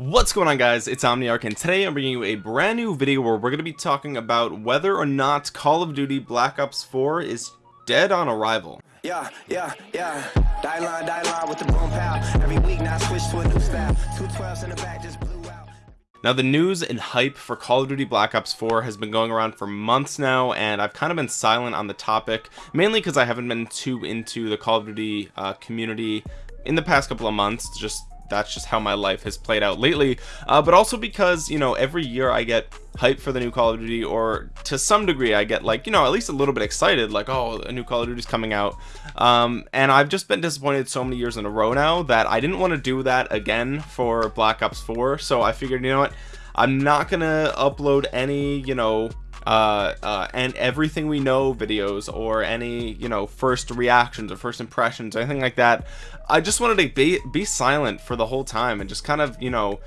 What's going on guys, it's Omniarch and today I'm bringing you a brand new video where we're going to be talking about whether or not Call of Duty Black Ops 4 is dead on arrival. Yeah, yeah, yeah. Die line, die line with the boom pow. Every week now switch to a new style. Two twelves in the back just blew out. Now the news and hype for Call of Duty Black Ops 4 has been going around for months now and I've kind of been silent on the topic mainly because I haven't been too into the Call of Duty uh, community in the past couple of months just that's just how my life has played out lately. Uh, but also because you know every year I get hype for the new Call of Duty or to some degree I get like you know at least a little bit excited like oh a new Call of Duty is coming out. Um, and I've just been disappointed so many years in a row now that I didn't want to do that again for Black Ops 4 so I figured you know what? I'm not gonna upload any you know uh, uh, and everything we know videos or any you know first reactions or first impressions anything like that I just wanted to be, be silent for the whole time and just kind of you know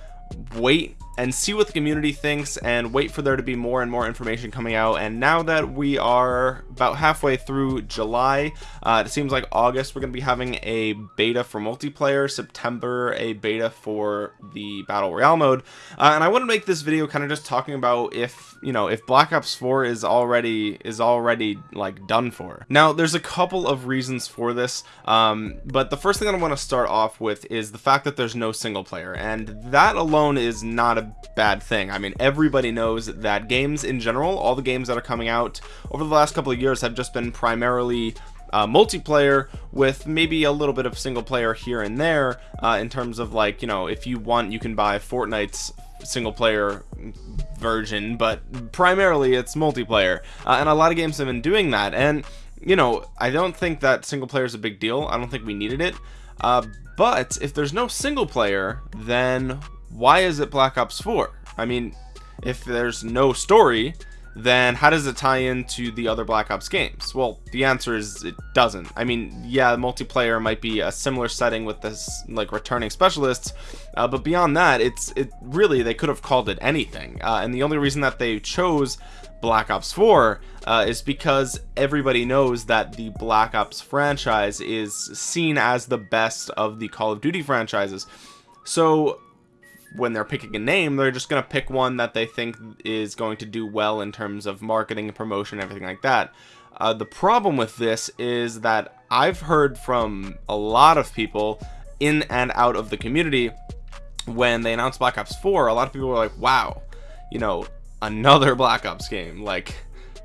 wait and see what the community thinks and wait for there to be more and more information coming out. And now that we are about halfway through July uh, it seems like August we're gonna be having a beta for multiplayer. September a beta for the battle royale mode. Uh, and I want to make this video kind of just talking about if you know if Black Ops 4 is already is already like done for. Now there's a couple of reasons for this um, but the first thing I want to start off with is the fact that there's no single player. And that alone is not a bad thing. I mean everybody knows that games in general all the games that are coming out over the last couple of years have just been primarily uh, multiplayer with maybe a little bit of single player here and there uh, in terms of like you know if you want you can buy Fortnite's single player version but primarily it's multiplayer. Uh, and a lot of games have been doing that. And you know I don't think that single player is a big deal. I don't think we needed it. Uh, but if there's no single player then why is it Black Ops 4 I mean if there's no story then how does it tie into the other Black Ops games? Well the answer is it doesn't. I mean yeah multiplayer might be a similar setting with this like returning specialists uh, but beyond that it's it really they could have called it anything. Uh, and the only reason that they chose Black Ops 4 uh, is because everybody knows that the Black Ops franchise is seen as the best of the Call of Duty franchises. So when they're picking a name they're just gonna pick one that they think is going to do well in terms of marketing and promotion and everything like that. Uh, the problem with this is that I've heard from a lot of people in and out of the community when they announced Black Ops 4 a lot of people were like wow you know another Black Ops game. Like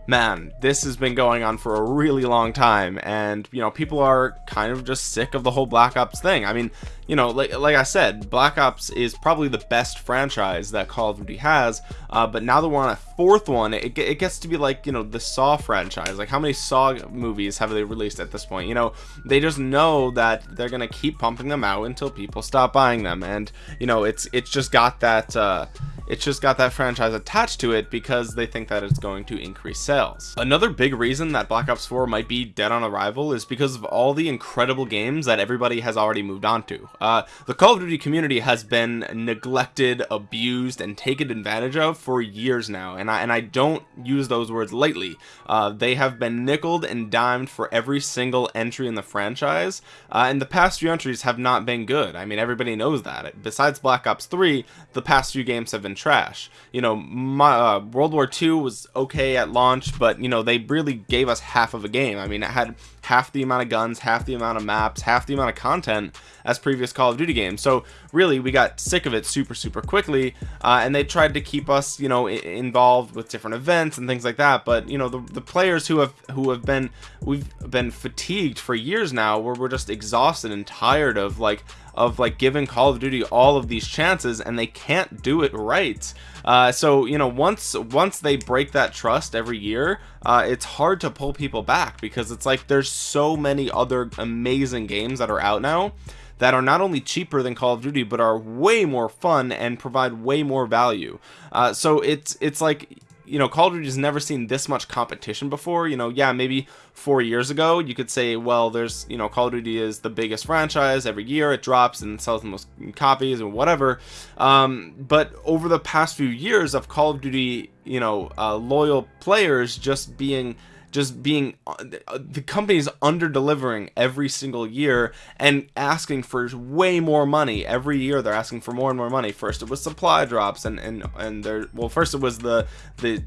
man this has been going on for a really long time and you know people are kind of just sick of the whole black ops thing. I mean you know like, like i said black ops is probably the best franchise that call of duty has uh, but now that we're on a fourth one it, it gets to be like you know the saw franchise. Like how many saw movies have they released at this point? You know they just know that they're gonna keep pumping them out until people stop buying them and you know it's it's just got that uh it's just got that franchise attached to it because they think that it's going to increase sales. Another big reason that black ops 4 might be dead on arrival is because of all the incredible games that everybody has already moved on to. Uh, the call of duty community has been neglected abused and taken advantage of for years now and i and i don't use those words lightly. Uh, they have been nickeled and dimed for every single entry in the franchise uh, and the past few entries have not been good. I mean everybody knows that. Besides black ops 3 the past few games have been trash. You know my uh, world war ii was okay at launch but you know they really gave us half of a game. I mean it had half the amount of guns half the amount of maps half the amount of content as previous call of duty games. So really we got sick of it super super quickly uh, and they tried to keep us you know involved with different events and things like that. But you know the, the players who have who have been we've been fatigued for years now where we're just exhausted and tired of like of like giving Call of Duty all of these chances and they can't do it right. Uh, so you know once once they break that trust every year uh, it's hard to pull people back because it's like there's so many other amazing games that are out now that are not only cheaper than Call of Duty but are way more fun and provide way more value. Uh, so it's it's like you know Call of Duty has never seen this much competition before. You know yeah maybe four years ago you could say well there's you know Call of Duty is the biggest franchise every year. It drops and sells the most copies and whatever. Um, but over the past few years of Call of Duty you know uh, loyal players just being just being uh, the company's under delivering every single year and asking for way more money. Every year they're asking for more and more money. First it was supply drops and and and there well first it was the the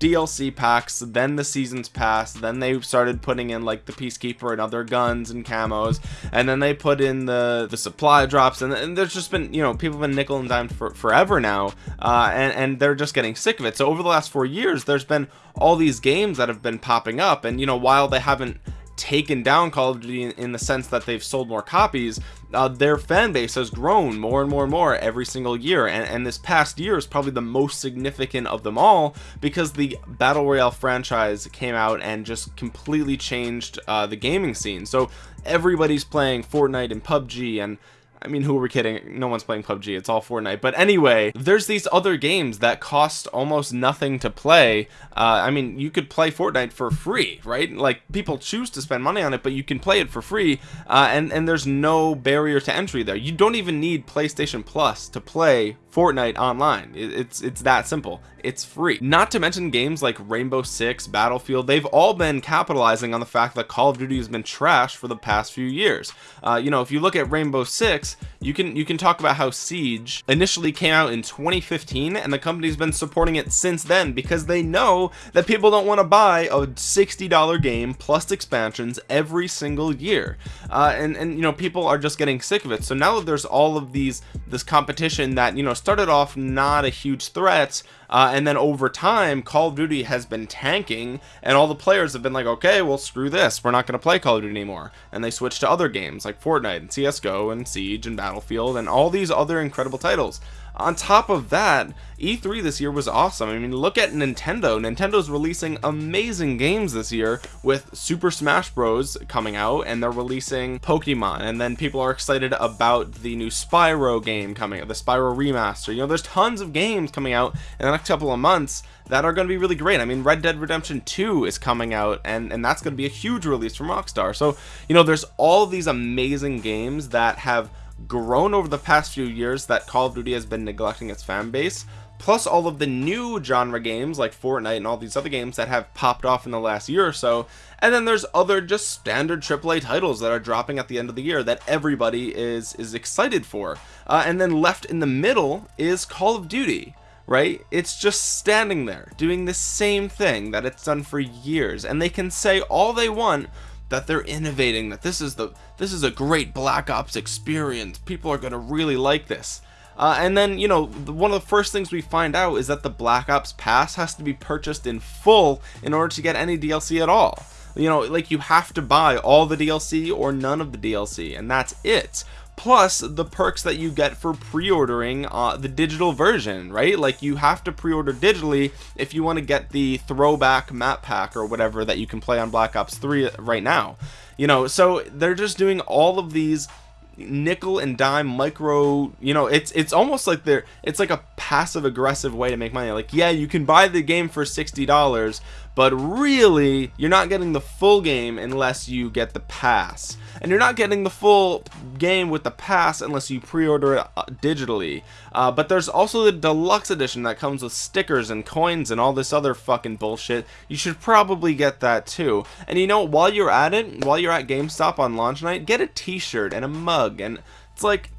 DLC packs, then the seasons pass, then they started putting in like the Peacekeeper and other guns and camos, and then they put in the the supply drops, and, and there's just been you know people have been nickel and dime for forever now, uh, and and they're just getting sick of it. So over the last four years, there's been all these games that have been popping up, and you know while they haven't taken down Call of Duty in, in the sense that they've sold more copies uh, their fan base has grown more and more and more every single year. And, and this past year is probably the most significant of them all because the battle royale franchise came out and just completely changed uh, the gaming scene. So everybody's playing Fortnite and PUBG and I mean, who are we kidding? No one's playing PUBG. It's all Fortnite. But anyway, there's these other games that cost almost nothing to play. Uh, I mean, you could play Fortnite for free, right? Like people choose to spend money on it, but you can play it for free. Uh, and and there's no barrier to entry there. You don't even need PlayStation Plus to play Fortnite online. It's it's that simple. It's free. Not to mention games like Rainbow Six, Battlefield. They've all been capitalizing on the fact that Call of Duty has been trashed for the past few years. Uh, you know, if you look at Rainbow Six, you can you can talk about how Siege initially came out in 2015, and the company's been supporting it since then because they know that people don't want to buy a $60 game plus expansions every single year. Uh, and and you know people are just getting sick of it. So now that there's all of these this competition that you know started off not a huge threat uh, and then over time Call of Duty has been tanking and all the players have been like okay well screw this we're not going to play Call of Duty anymore and they switched to other games like Fortnite and CSGO and Siege and Battlefield and all these other incredible titles. On top of that E3 this year was awesome. I mean look at Nintendo. Nintendo's releasing amazing games this year with Super Smash Bros. coming out and they're releasing Pokemon. And then people are excited about the new Spyro game coming the Spyro remaster. You know there's tons of games coming out in the next couple of months that are going to be really great. I mean Red Dead Redemption 2 is coming out and and that's going to be a huge release from Rockstar. So you know there's all these amazing games that have grown over the past few years that Call of Duty has been neglecting its fan base plus all of the new genre games like Fortnite and all these other games that have popped off in the last year or so. And then there's other just standard AAA titles that are dropping at the end of the year that everybody is is excited for. Uh, and then left in the middle is Call of Duty right? It's just standing there doing the same thing that it's done for years. And they can say all they want that they're innovating that this is the this is a great black ops experience. People are gonna really like this. Uh, and then you know one of the first things we find out is that the black ops pass has to be purchased in full in order to get any dlc at all. You know like you have to buy all the dlc or none of the dlc and that's it plus the perks that you get for pre-ordering uh, the digital version right? Like you have to pre-order digitally if you want to get the throwback map pack or whatever that you can play on Black Ops 3 right now you know? So they're just doing all of these nickel and dime micro you know it's it's almost like they're it's like a passive aggressive way to make money. Like yeah you can buy the game for $60 but really you're not getting the full game unless you get the pass. And you're not getting the full game with the pass unless you pre-order it uh, digitally. Uh, but there's also the deluxe edition that comes with stickers and coins and all this other fucking bullshit. You should probably get that too. And you know while you're at it while you're at GameStop on launch night get a t-shirt and a mug. And it's like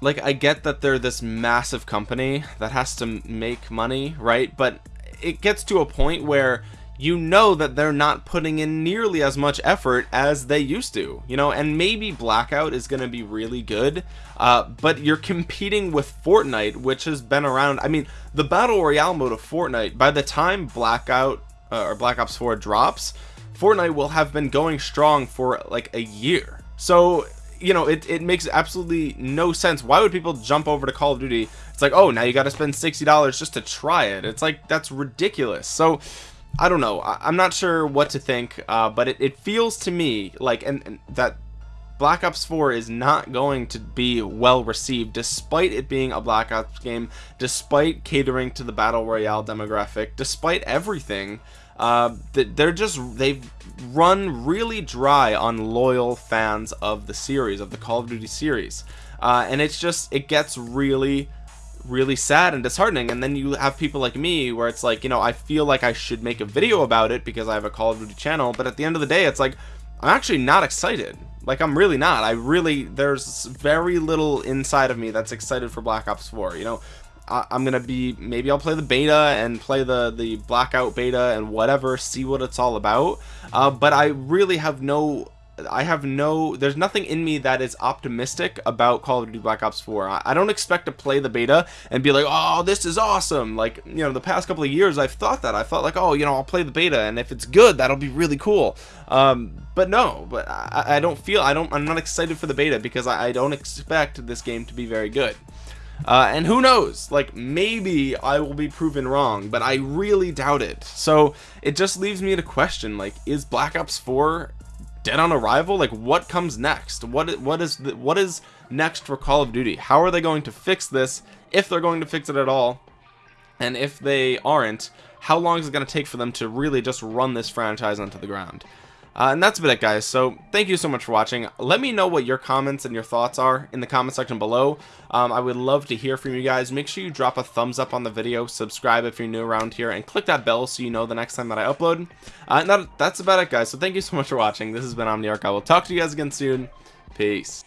like I get that they're this massive company that has to make money right? But it gets to a point where you know that they're not putting in nearly as much effort as they used to you know and maybe blackout is going to be really good uh, but you're competing with Fortnite which has been around I mean the battle royale mode of Fortnite by the time blackout uh, or black ops 4 drops Fortnite will have been going strong for like a year. So you know it, it makes absolutely no sense. Why would people jump over to Call of Duty? It's like oh now you got to spend $60 just to try it. It's like that's ridiculous. So I don't know. I, am not sure what to think uh, but it, it feels to me like and, and that Black Ops 4 is not going to be well received despite it being a Black Ops game despite catering to the battle royale demographic despite everything uh, they're just they've run really dry on loyal fans of the series of the Call of Duty series. Uh, and it's just it gets really really sad and disheartening. And then you have people like me where it's like you know I feel like I should make a video about it because I have a Call of Duty channel but at the end of the day it's like I'm actually not excited. Like I'm really not. I really there's very little inside of me that's excited for Black Ops 4 you know I, am gonna be maybe I'll play the beta and play the the blackout beta and whatever see what it's all about. Uh, but I really have no I have no there's nothing in me that is optimistic about Call of Duty Black Ops 4 I, I, don't expect to play the beta and be like oh this is awesome. Like you know the past couple of years I've thought that. I felt like oh you know I'll play the beta and if it's good that'll be really cool. Um, but no but I, I, don't feel I don't I'm not excited for the beta because I, I don't expect this game to be very good uh, and who knows? Like maybe I will be proven wrong but I really doubt it. So it just leaves me to question like is Black Ops 4 dead on arrival? Like what comes next? What what is the, what is next for Call of Duty? How are they going to fix this if they're going to fix it at all? And if they aren't how long is it going to take for them to really just run this franchise onto the ground uh, and that's about it guys. So thank you so much for watching. Let me know what your comments and your thoughts are in the comment section below. Um, I would love to hear from you guys. Make sure you drop a thumbs up on the video subscribe if you're new around here and click that bell so you know the next time that I upload. Uh, and that, that's about it guys. So thank you so much for watching. This has been Omniarch. I will talk to you guys again soon. Peace